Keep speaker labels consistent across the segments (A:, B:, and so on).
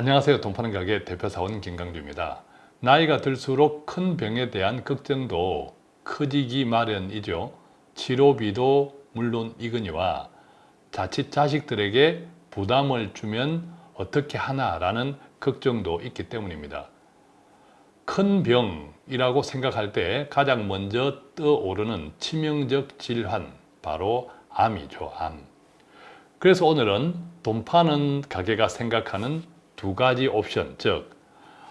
A: 안녕하세요. 돈파는 가게 대표사원 김강주입니다. 나이가 들수록 큰 병에 대한 걱정도 커지기 마련이죠. 치료비도 물론 이거니와 자칫 자식들에게 부담을 주면 어떻게 하나 라는 걱정도 있기 때문입니다. 큰 병이라고 생각할 때 가장 먼저 떠오르는 치명적 질환, 바로 암이죠. 암. 그래서 오늘은 돈 파는 가게가 생각하는 두 가지 옵션, 즉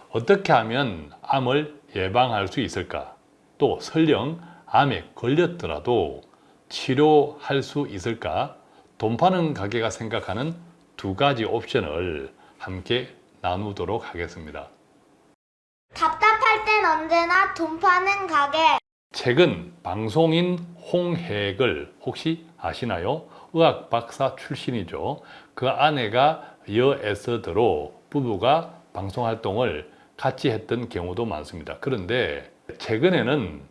A: 어떻게 하면 암을 예방할 수 있을까? 또 설령 암에 걸렸더라도 치료할 수 있을까? 돈 파는 가게가 생각하는 두 가지 옵션을 함께 나누도록 하겠습니다.
B: 답답할 땐 언제나 돈 파는 가게.
A: 최근 방송인 홍해글 혹시 아시나요? 의학 박사 출신이죠. 그 아내가 여에서드로 부부가 방송 활동을 같이 했던 경우도 많습니다. 그런데 최근에는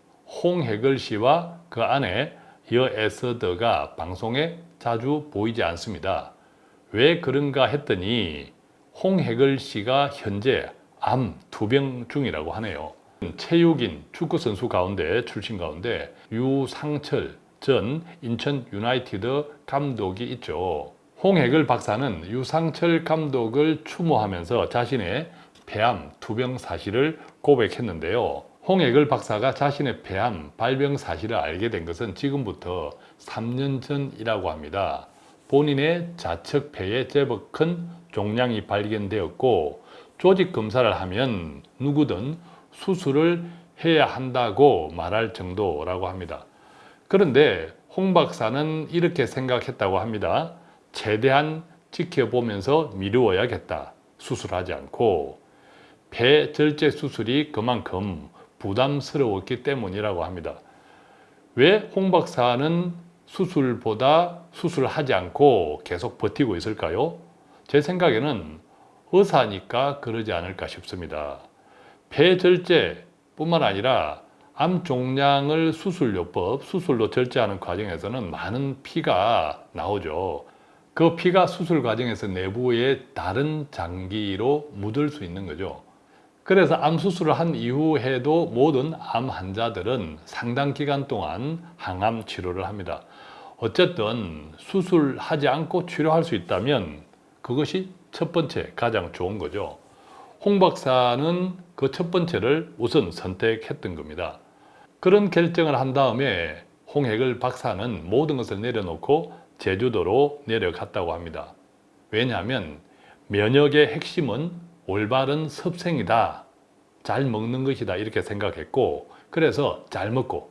A: 홍해글 씨와 그 아내 여에서드가 방송에 자주 보이지 않습니다. 왜 그런가 했더니 홍해글 씨가 현재 암 투병 중이라고 하네요. 체육인 축구선수 가운데 출신 가운데 유상철 전 인천 유나이티드 감독이 있죠. 홍해글 박사는 유상철 감독을 추모하면서 자신의 폐암 투병 사실을 고백했는데요. 홍해글 박사가 자신의 폐암 발병 사실을 알게 된 것은 지금부터 3년 전이라고 합니다. 본인의 좌측 폐에 제법 큰 종양이 발견되었고 조직 검사를 하면 누구든 수술을 해야 한다고 말할 정도라고 합니다. 그런데 홍 박사는 이렇게 생각했다고 합니다. 최대한 지켜보면서 미루어야겠다. 수술하지 않고 폐 절제 수술이 그만큼 부담스러웠기 때문이라고 합니다. 왜 홍 박사는 수술보다 수술하지 않고 계속 버티고 있을까요? 제 생각에는 의사니까 그러지 않을까 싶습니다. 폐절제 뿐만 아니라 암 종양을 수술요법, 수술로 절제하는 과정에서는 많은 피가 나오죠. 그 피가 수술 과정에서 내부에 다른 장기로 묻을 수 있는 거죠. 그래서 암 수술을 한 이후에도 모든 암 환자들은 상당 기간 동안 항암 치료를 합니다. 어쨌든 수술하지 않고 치료할 수 있다면 그것이 첫 번째 가장 좋은 거죠. 홍 박사는 그 첫 번째를 우선 선택했던 겁니다. 그런 결정을 한 다음에 홍해글 박사는 모든 것을 내려놓고 제주도로 내려갔다고 합니다. 왜냐하면 면역의 핵심은 올바른 섭생이다. 잘 먹는 것이다. 이렇게 생각했고 그래서 잘 먹고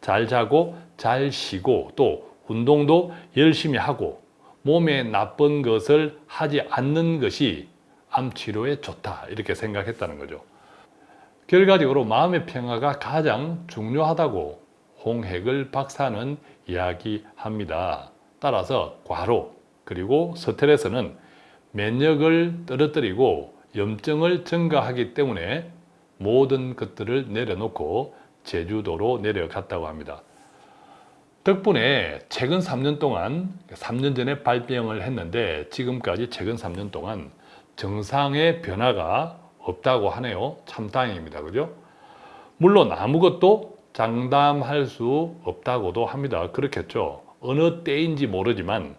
A: 잘 자고 잘 쉬고 또 운동도 열심히 하고 몸에 나쁜 것을 하지 않는 것이 암 치료에 좋다. 이렇게 생각했다는 거죠. 결과적으로 마음의 평화가 가장 중요하다고 홍해글 박사는 이야기합니다. 따라서 과로 그리고 스트레스는 면역을 떨어뜨리고 염증을 증가하기 때문에 모든 것들을 내려놓고 제주도로 내려갔다고 합니다. 덕분에 최근 3년 동안 3년 전에 발병을 했는데 지금까지 최근 3년 동안 정상의 변화가 없다고 하네요. 참 다행입니다. 그죠? 물론 아무것도 장담할 수 없다고도 합니다. 그렇겠죠. 어느 때인지 모르지만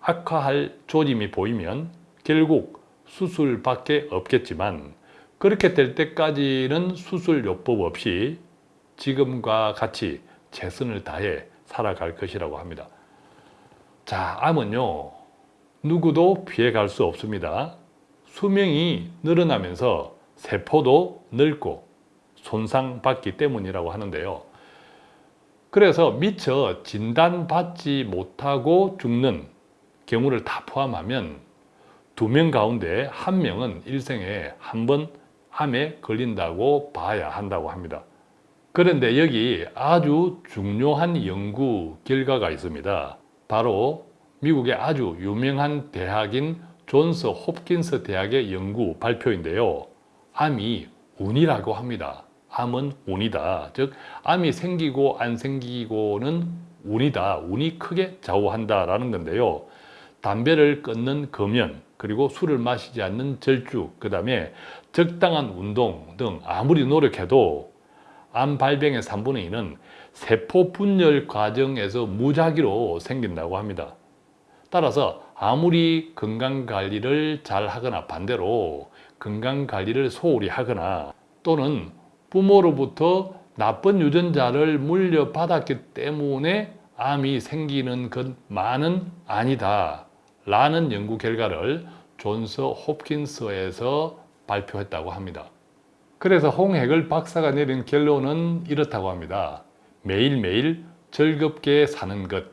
A: 악화할 조짐이 보이면 결국 수술밖에 없겠지만 그렇게 될 때까지는 수술요법 없이 지금과 같이 최선을 다해 살아갈 것이라고 합니다. 자, 암은요. 누구도 피해갈 수 없습니다. 수명이 늘어나면서 세포도 늙고 손상받기 때문이라고 하는데요. 그래서 미처 진단받지 못하고 죽는 경우를 다 포함하면 두 명 가운데 한 명은 일생에 한 번 암에 걸린다고 봐야 한다고 합니다. 그런데 여기 아주 중요한 연구 결과가 있습니다. 바로 미국의 아주 유명한 대학인 존스 홉킨스 대학의 연구 발표인데요. 암이 운이라고 합니다. 암은 운이다. 즉 암이 생기고 안 생기고는 운이다. 운이 크게 좌우한다라는 건데요. 담배를 끊는 금연, 그리고 술을 마시지 않는 절주, 그 다음에 적당한 운동 등 아무리 노력해도 암 발병의 3분의 2는 세포 분열 과정에서 무작위로 생긴다고 합니다. 따라서 아무리 건강 관리를 잘 하거나 반대로 건강 관리를 소홀히 하거나 또는 부모로부터 나쁜 유전자를 물려받았기 때문에 암이 생기는 것만은 아니다 라는 연구 결과를 존스 홉킨스에서 발표했다고 합니다. 그래서 홍해글 박사가 내린 결론은 이렇다고 합니다. 매일매일 즐겁게 사는 것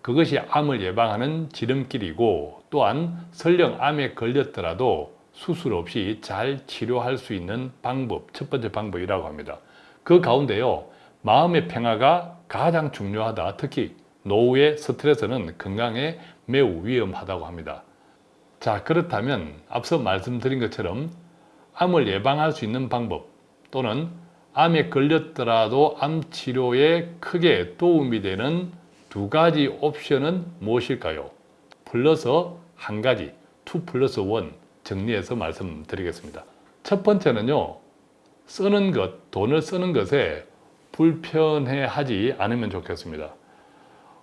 A: 그것이 암을 예방하는 지름길이고 또한 설령 암에 걸렸더라도 수술 없이 잘 치료할 수 있는 방법, 첫 번째 방법이라고 합니다. 그 가운데요, 마음의 평화가 가장 중요하다. 특히 노후의 스트레스는 건강에 매우 위험하다고 합니다. 자, 그렇다면 앞서 말씀드린 것처럼 암을 예방할 수 있는 방법 또는 암에 걸렸더라도 암 치료에 크게 도움이 되는 두 가지 옵션은 무엇일까요? 플러스 한 가지, 2 플러스 1 정리해서 말씀드리겠습니다. 첫 번째는요, 쓰는 것, 돈을 쓰는 것에 불편해 하지 않으면 좋겠습니다.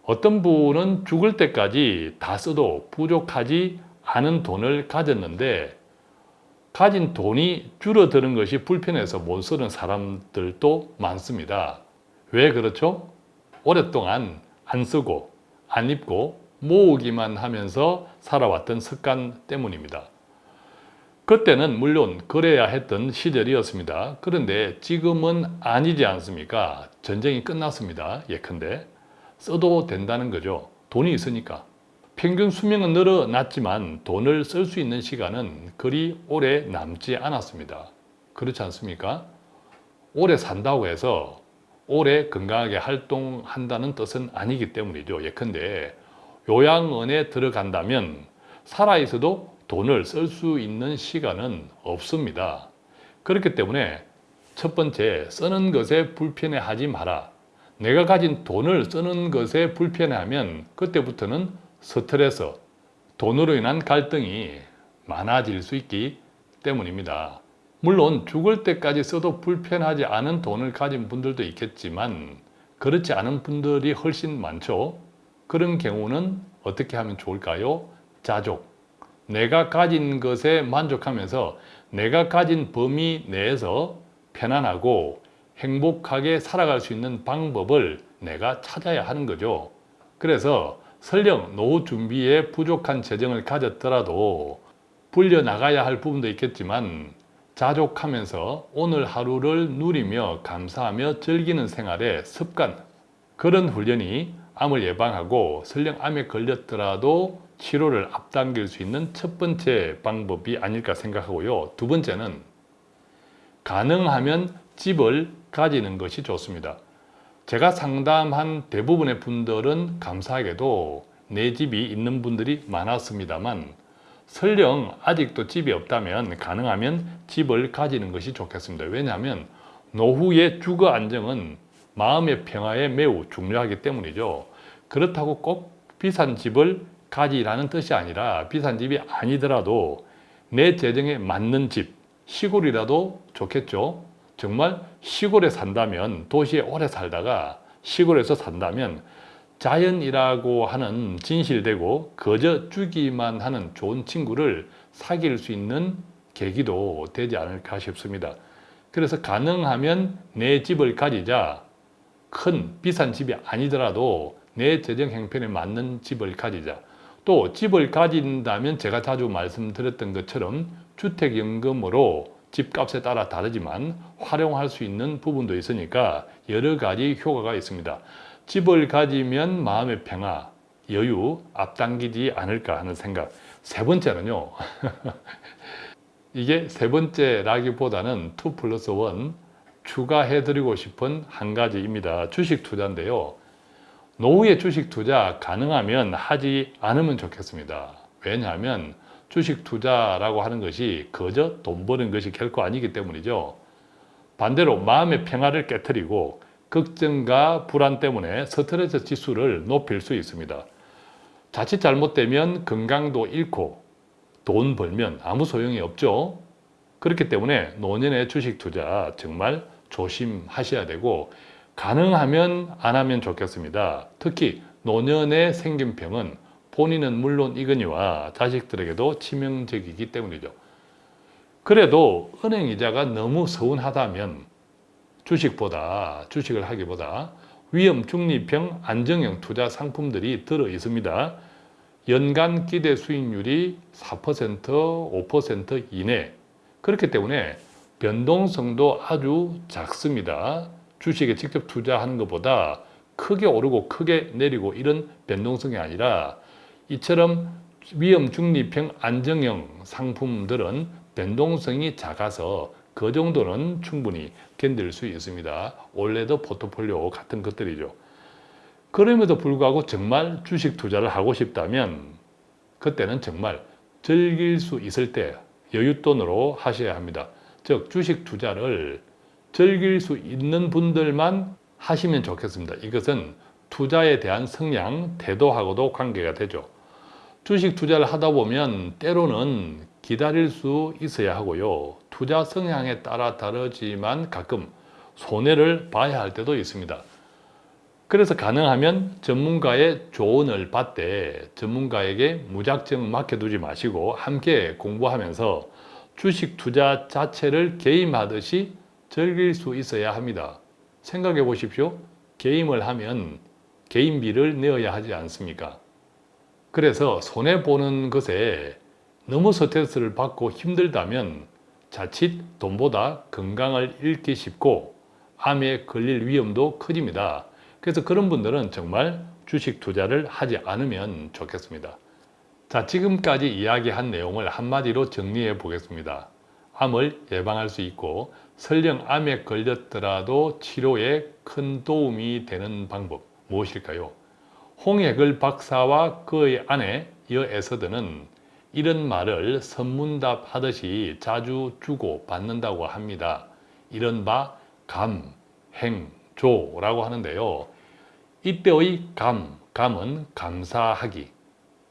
A: 어떤 분은 죽을 때까지 다 써도 부족하지 않은 돈을 가졌는데 가진 돈이 줄어드는 것이 불편해서 못 쓰는 사람들도 많습니다. 왜 그렇죠? 오랫동안 안 쓰고 안 입고 모으기만 하면서 살아왔던 습관 때문입니다. 그때는 물론 그래야 했던 시절이었습니다. 그런데 지금은 아니지 않습니까? 전쟁이 끝났습니다. 예컨대 써도 된다는 거죠. 돈이 있으니까. 평균 수명은 늘어났지만 돈을 쓸 수 있는 시간은 그리 오래 남지 않았습니다. 그렇지 않습니까? 오래 산다고 해서 오래 건강하게 활동한다는 뜻은 아니기 때문이죠. 예컨대 요양원에 들어간다면 살아있어도 돈을 쓸 수 있는 시간은 없습니다. 그렇기 때문에 첫 번째, 쓰는 것에 불편해하지 마라. 내가 가진 돈을 쓰는 것에 불편해하면 그때부터는 스트레스, 돈으로 인한 갈등이 많아질 수 있기 때문입니다. 물론 죽을 때까지 써도 불편하지 않은 돈을 가진 분들도 있겠지만 그렇지 않은 분들이 훨씬 많죠. 그런 경우는 어떻게 하면 좋을까요? 자족. 내가 가진 것에 만족하면서 내가 가진 범위 내에서 편안하고 행복하게 살아갈 수 있는 방법을 내가 찾아야 하는 거죠. 그래서 설령 노후 준비에 부족한 재정을 가졌더라도 불려나가야 할 부분도 있겠지만 자족하면서 오늘 하루를 누리며 감사하며 즐기는 생활의 습관 그런 훈련이 암을 예방하고 설령 암에 걸렸더라도 치료를 앞당길 수 있는 첫 번째 방법이 아닐까 생각하고요. 두 번째는 가능하면 집을 가지는 것이 좋습니다. 제가 상담한 대부분의 분들은 감사하게도 내 집이 있는 분들이 많았습니다만 설령 아직도 집이 없다면 가능하면 집을 가지는 것이 좋겠습니다. 왜냐하면 노후의 주거 안정은 마음의 평화에 매우 중요하기 때문이죠. 그렇다고 꼭 비싼 집을 가지라는 뜻이 아니라 비싼 집이 아니더라도 내 재정에 맞는 집, 시골이라도 좋겠죠. 정말 시골에 산다면 도시에 오래 살다가 시골에서 산다면 자연이라고 하는 진실되고 거저 주기만 하는 좋은 친구를 사귈 수 있는 계기도 되지 않을까 싶습니다. 그래서 가능하면 내 집을 가지자 큰 비싼 집이 아니더라도 내 재정 형편에 맞는 집을 가지자 또 집을 가진다면 제가 자주 말씀드렸던 것처럼 주택연금으로 집값에 따라 다르지만 활용할 수 있는 부분도 있으니까 여러 가지 효과가 있습니다. 집을 가지면 마음의 평화, 여유 앞당기지 않을까 하는 생각. 세 번째는요. 이게 세 번째라기보다는 2 플러스 1 추가해드리고 싶은 한 가지입니다. 주식 투자인데요. 노후에 주식 투자 가능하면 하지 않으면 좋겠습니다. 왜냐하면 주식 투자라고 하는 것이 거저 돈 버는 것이 결코 아니기 때문이죠. 반대로 마음의 평화를 깨뜨리고 걱정과 불안 때문에 스트레스 지수를 높일 수 있습니다. 자칫 잘못되면 건강도 잃고 돈 벌면 아무 소용이 없죠. 그렇기 때문에 노년의 주식 투자 정말 조심하셔야 되고 가능하면 안 하면 좋겠습니다. 특히 노년에 생긴 병은 본인은 물론 이거니와 자식들에게도 치명적이기 때문이죠. 그래도 은행 이자가 너무 서운하다면 주식보다 주식을 하기보다 위험 중립형 안정형 투자 상품들이 들어 있습니다. 연간 기대 수익률이 4%, 5% 이내. 그렇기 때문에 변동성도 아주 작습니다. 주식에 직접 투자하는 것보다 크게 오르고 크게 내리고 이런 변동성이 아니라 이처럼 위험 중립형 안정형 상품들은 변동성이 작아서 그 정도는 충분히 견딜 수 있습니다. 원래도 포트폴리오 같은 것들이죠. 그럼에도 불구하고 정말 주식 투자를 하고 싶다면 그때는 정말 즐길 수 있을 때 여윳돈으로 하셔야 합니다. 즉 주식 투자를 즐길 수 있는 분들만 하시면 좋겠습니다. 이것은 투자에 대한 성향, 태도하고도 관계가 되죠. 주식 투자를 하다 보면 때로는 기다릴 수 있어야 하고요. 투자 성향에 따라 다르지만 가끔 손해를 봐야 할 때도 있습니다. 그래서 가능하면 전문가의 조언을 받되 전문가에게 무작정 맡겨두지 마시고 함께 공부하면서 주식 투자 자체를 게임하듯이 즐길 수 있어야 합니다. 생각해 보십시오. 게임을 하면 게임비를 내어야 하지 않습니까? 그래서 손해보는 것에 너무 스트레스를 받고 힘들다면 자칫 돈보다 건강을 잃기 쉽고 암에 걸릴 위험도 커집니다. 그래서 그런 분들은 정말 주식 투자를 하지 않으면 좋겠습니다. 자, 지금까지 이야기한 내용을 한마디로 정리해 보겠습니다. 암을 예방할 수 있고 설령 암에 걸렸더라도 치료에 큰 도움이 되는 방법 무엇일까요? 홍해글 박사와 그의 아내 여 에서드는 이런 말을 선문답 하듯이 자주 주고 받는다고 합니다. 이른바 감, 행, 조라고 하는데요. 이때의 감, 감은 감사하기,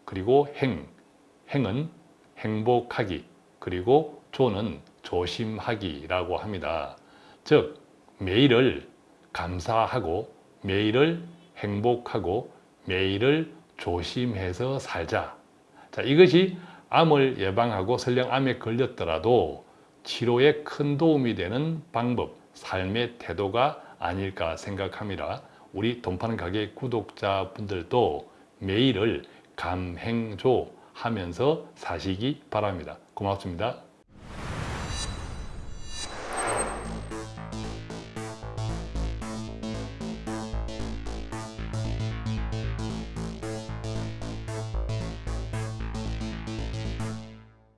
A: 그리고 행, 행은 행복하기, 그리고 조는 조심하기라고 합니다. 즉, 매일을 감사하고, 매일을 행복하고, 매일을 조심해서 살자. 자, 이것이 암을 예방하고 설령 암에 걸렸더라도 치료에 큰 도움이 되는 방법, 삶의 태도가 아닐까 생각합니다. 우리 돈 파는 가게 구독자분들도 매일을 감행조 하면서 사시기 바랍니다. 고맙습니다.